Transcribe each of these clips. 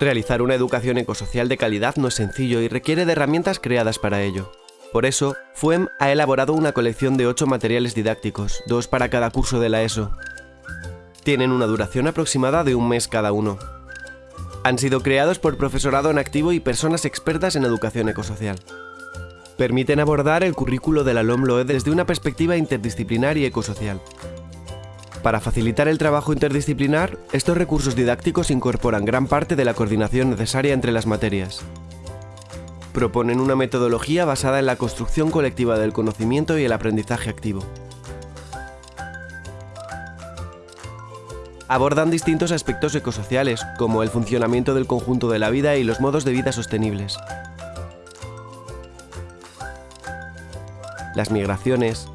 Realizar una educación ecosocial de calidad no es sencillo y requiere de herramientas creadas para ello. Por eso, FUEM ha elaborado una colección de 8 materiales didácticos, dos para cada curso de la ESO. Tienen una duración aproximada de un mes cada uno. Han sido creados por profesorado en activo y personas expertas en educación ecosocial. Permiten abordar el currículo de la LOMLOE desde una perspectiva interdisciplinar y ecosocial. Para facilitar el trabajo interdisciplinar, estos recursos didácticos incorporan gran parte de la coordinación necesaria entre las materias. Proponen una metodología basada en la construcción colectiva del conocimiento y el aprendizaje activo. Abordan distintos aspectos ecosociales, como el funcionamiento del conjunto de la vida y los modos de vida sostenibles. Las migraciones,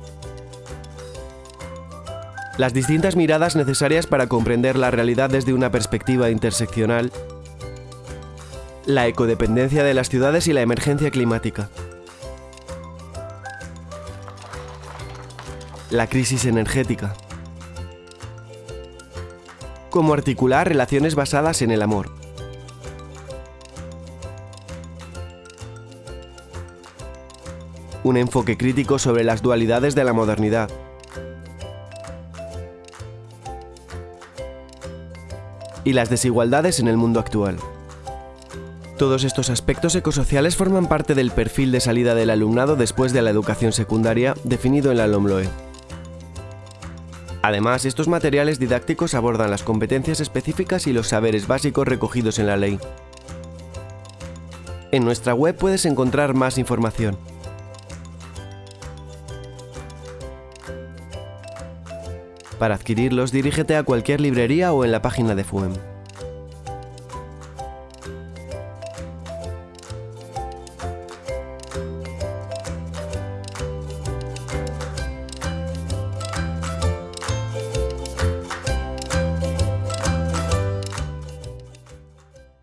las distintas miradas necesarias para comprender la realidad desde una perspectiva interseccional, la ecodependencia de las ciudades y la emergencia climática, la crisis energética, cómo articular relaciones basadas en el amor, un enfoque crítico sobre las dualidades de la modernidad, y las desigualdades en el mundo actual. Todos estos aspectos ecosociales forman parte del perfil de salida del alumnado después de la educación secundaria definido en la LOMLOE. Además, estos materiales didácticos abordan las competencias específicas y los saberes básicos recogidos en la ley. En nuestra web puedes encontrar más información. Para adquirirlos, dirígete a cualquier librería o en la página de FUEM.